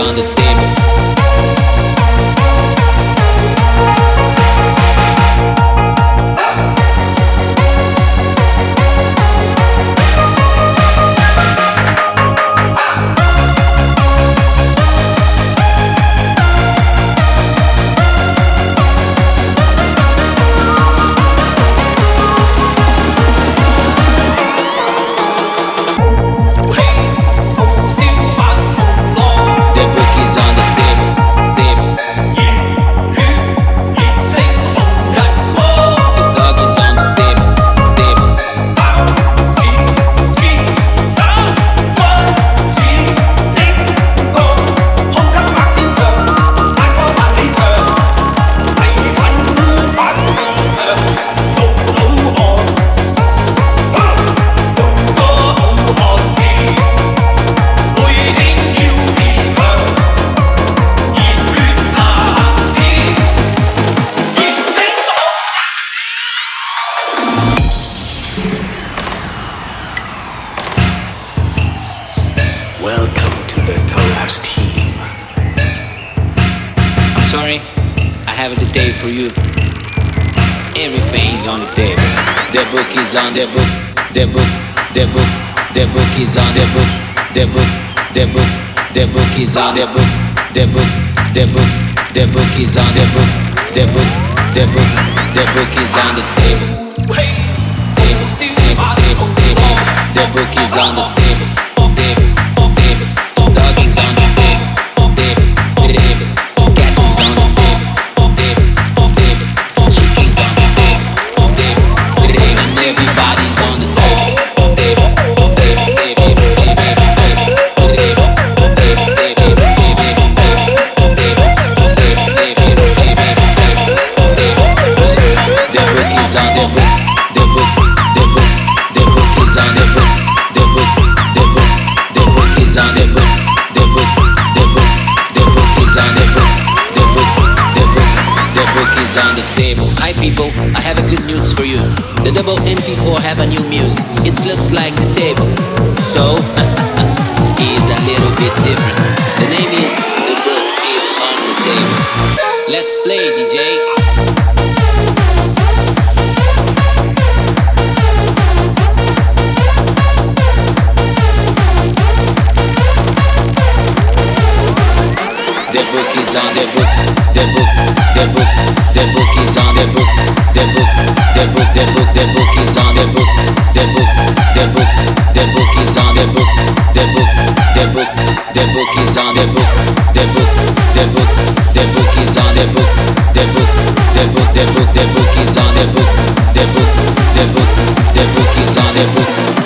on the day. Is on Welcome to the Toras team. I'm sorry, I have a detail for you. Everything is on the table. The book is on the book, the book, the book, the book is on the book, the book, the book, the book is on the book, the book, the book, the book is on the book, the book, the book, the book is on the table. Table, table, table, table. The book is on the table. Table, время. People, I have a good news for you. The double MP4 have a new music. It looks like the table. So, is a little bit different. The name is The Book is on the Table. Let's play, DJ. İs on the book, the book, the book, the book is on the book, the book, the book, the book, the book is on the book, the book, the book, the book is on the book, the book, the book, the book is on the book, the book, the book, the book is on the book, the book, the book, the book, the book is on the book, the book, the book, the book is on the book.